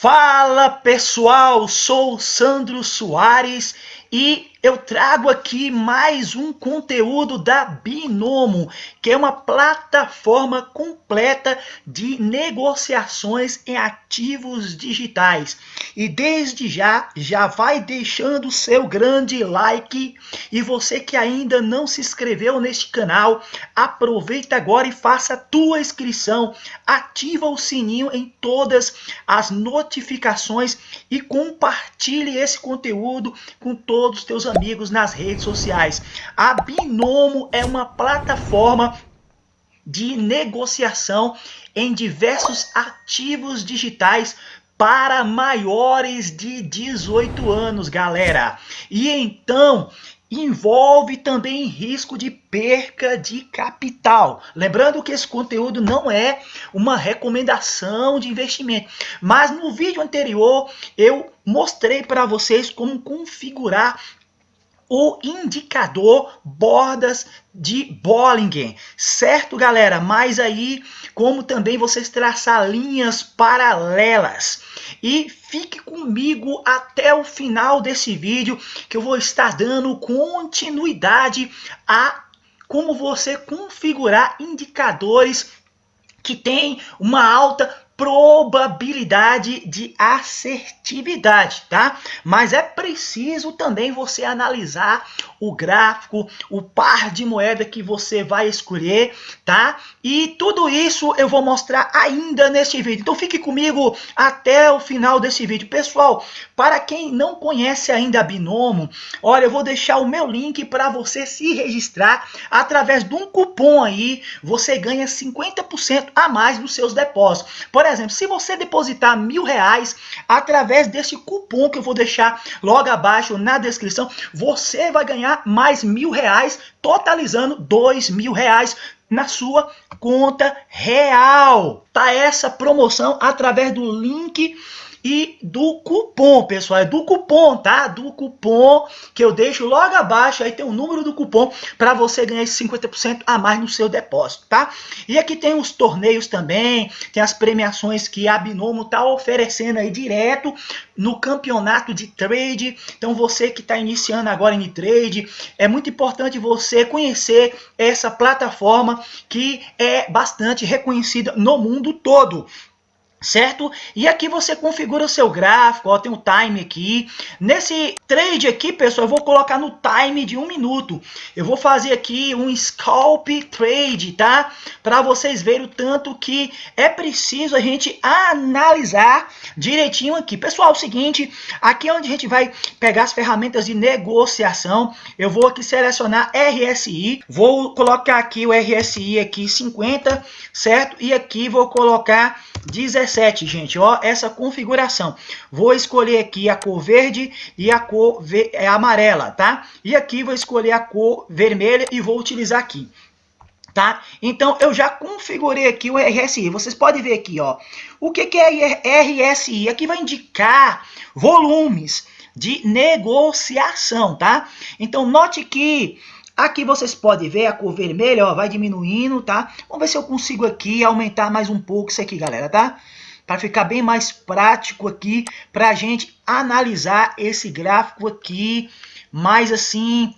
Fala pessoal, sou Sandro Soares e eu trago aqui mais um conteúdo da Binomo, que é uma plataforma completa de negociações em ativos digitais. E desde já, já vai deixando o seu grande like. E você que ainda não se inscreveu neste canal, aproveita agora e faça a tua inscrição. Ativa o sininho em todas as notificações e compartilhe esse conteúdo com todos os teus amigos nas redes sociais. A Binomo é uma plataforma de negociação em diversos ativos digitais para maiores de 18 anos, galera. E então, envolve também risco de perca de capital. Lembrando que esse conteúdo não é uma recomendação de investimento, mas no vídeo anterior eu mostrei para vocês como configurar o indicador bordas de Bollinger, certo galera? Mas aí, como também vocês traçar linhas paralelas. E fique comigo até o final desse vídeo, que eu vou estar dando continuidade a como você configurar indicadores que tem uma alta probabilidade de assertividade, tá? Mas é preciso também você analisar o gráfico, o par de moeda que você vai escolher, tá? E tudo isso eu vou mostrar ainda neste vídeo. Então fique comigo até o final desse vídeo. Pessoal, para quem não conhece ainda a Binomo, olha, eu vou deixar o meu link para você se registrar através de um cupom aí, você ganha 50% a mais nos seus depósitos. Por exemplo, se você depositar mil reais através desse cupom que eu vou deixar logo abaixo na descrição, você vai ganhar mais mil reais, totalizando dois mil reais na sua conta real. Tá essa promoção através do link e do cupom, pessoal. É do cupom, tá? Do cupom que eu deixo logo abaixo. Aí tem o número do cupom para você ganhar esse 50% a mais no seu depósito, tá? E aqui tem os torneios também, tem as premiações que a Binomo tá oferecendo aí direto no campeonato de trade. Então você que está iniciando agora em trade, é muito importante você conhecer essa plataforma que é bastante reconhecida no mundo todo certo? E aqui você configura o seu gráfico, ó, tem o time aqui. Nesse trade aqui, pessoal, eu vou colocar no time de um minuto. Eu vou fazer aqui um scalp trade, tá? Para vocês verem o tanto que é preciso a gente analisar direitinho aqui. Pessoal, é o seguinte, aqui é onde a gente vai pegar as ferramentas de negociação. Eu vou aqui selecionar RSI, vou colocar aqui o RSI aqui 50, certo? E aqui vou colocar 17 17, gente, ó, essa configuração. Vou escolher aqui a cor verde e a cor é amarela, tá? E aqui vou escolher a cor vermelha e vou utilizar aqui. Tá? Então, eu já configurei aqui o RSI. Vocês podem ver aqui, ó. O que, que é RSI? Aqui vai indicar volumes de negociação, tá? Então, note que Aqui vocês podem ver a cor vermelha, ó, vai diminuindo, tá? Vamos ver se eu consigo aqui aumentar mais um pouco isso aqui, galera, tá? Para ficar bem mais prático aqui, para a gente analisar esse gráfico aqui, mais assim,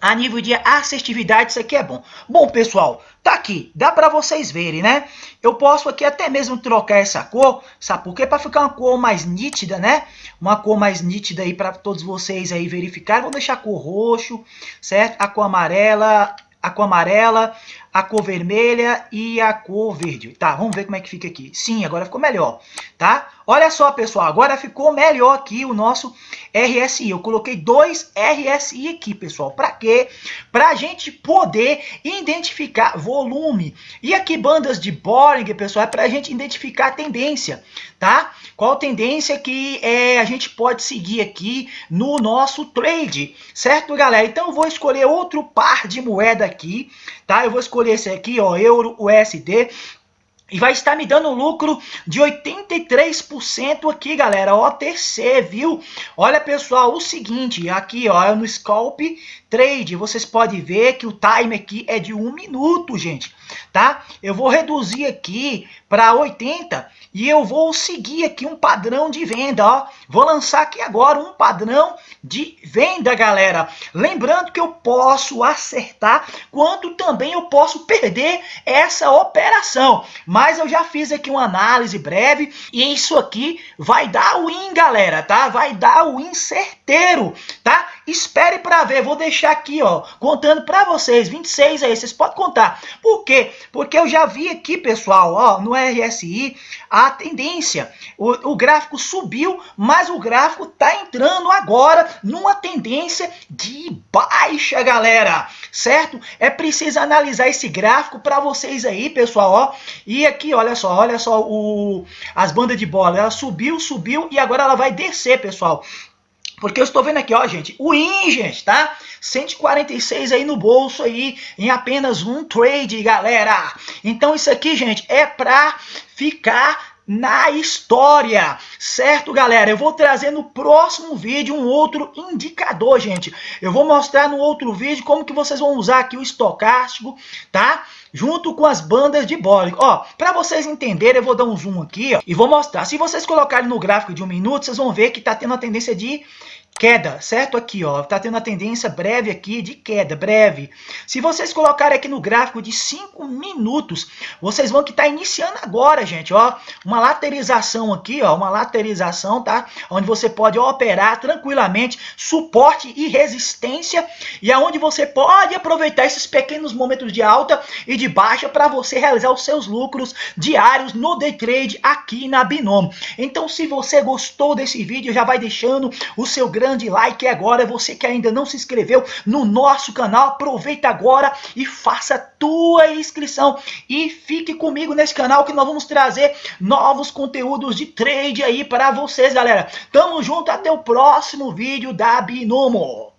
a nível de assertividade, isso aqui é bom. Bom, pessoal, tá aqui, dá para vocês verem, né? Eu posso aqui até mesmo trocar essa cor, sabe por quê? Para ficar uma cor mais nítida, né? Uma cor mais nítida aí para todos vocês aí verificarem. Vou deixar a cor roxo, certo? A cor amarela, a cor amarela, a cor vermelha e a cor verde. Tá, vamos ver como é que fica aqui. Sim, agora ficou melhor, tá? Olha só, pessoal, agora ficou melhor aqui o nosso RSI. Eu coloquei dois RSI aqui, pessoal. Para quê? Para a gente poder identificar volume. E aqui bandas de Bollinger, pessoal, é para a gente identificar a tendência, tá? Qual tendência que é, a gente pode seguir aqui no nosso trade, certo, galera? Então eu vou escolher outro par de moeda aqui, tá? Eu vou escolher esse aqui, ó, Euro USD, e vai estar me dando um lucro de 83% aqui, galera. OTC, viu? Olha, pessoal, o seguinte, aqui, ó, no Scalp trade, vocês podem ver que o time aqui é de um minuto, gente, tá? Eu vou reduzir aqui para 80 e eu vou seguir aqui um padrão de venda, ó. Vou lançar aqui agora um padrão de venda, galera. Lembrando que eu posso acertar, quanto também eu posso perder essa operação. Mas eu já fiz aqui uma análise breve e isso aqui vai dar win, galera, tá? Vai dar win certeiro, tá? Espere para ver, vou deixar aqui, ó, contando para vocês, 26 aí, vocês podem contar. Por quê? Porque eu já vi aqui, pessoal, ó, no RSI, a tendência. O, o gráfico subiu, mas o gráfico tá entrando agora numa tendência de baixa, galera. Certo? É preciso analisar esse gráfico para vocês aí, pessoal, ó. E aqui, olha só, olha só o, as bandas de bola. Ela subiu, subiu e agora ela vai descer, pessoal. Porque eu estou vendo aqui, ó, gente, o IN, gente, tá? 146 aí no bolso aí, em apenas um trade, galera. Então isso aqui, gente, é para ficar na história, certo, galera? Eu vou trazer no próximo vídeo um outro indicador, gente. Eu vou mostrar no outro vídeo como que vocês vão usar aqui o estocástico, tá? Junto com as bandas de Bollinger. Ó, para vocês entenderem, eu vou dar um zoom aqui, ó, e vou mostrar. Se vocês colocarem no gráfico de um minuto, vocês vão ver que tá tendo a tendência de queda, certo? Aqui, ó, tá tendo a tendência breve aqui de queda, breve. Se vocês colocarem aqui no gráfico de 5 minutos, vocês vão que tá iniciando agora, gente, ó, uma laterização aqui, ó, uma laterização, tá? Onde você pode operar tranquilamente, suporte e resistência, e aonde você pode aproveitar esses pequenos momentos de alta e de baixa para você realizar os seus lucros diários no day trade aqui na Binomo. Então, se você gostou desse vídeo, já vai deixando o seu grande grande like agora. Você que ainda não se inscreveu no nosso canal, aproveita agora e faça a tua inscrição. E fique comigo nesse canal que nós vamos trazer novos conteúdos de trade aí para vocês, galera. Tamo junto, até o próximo vídeo da Binomo.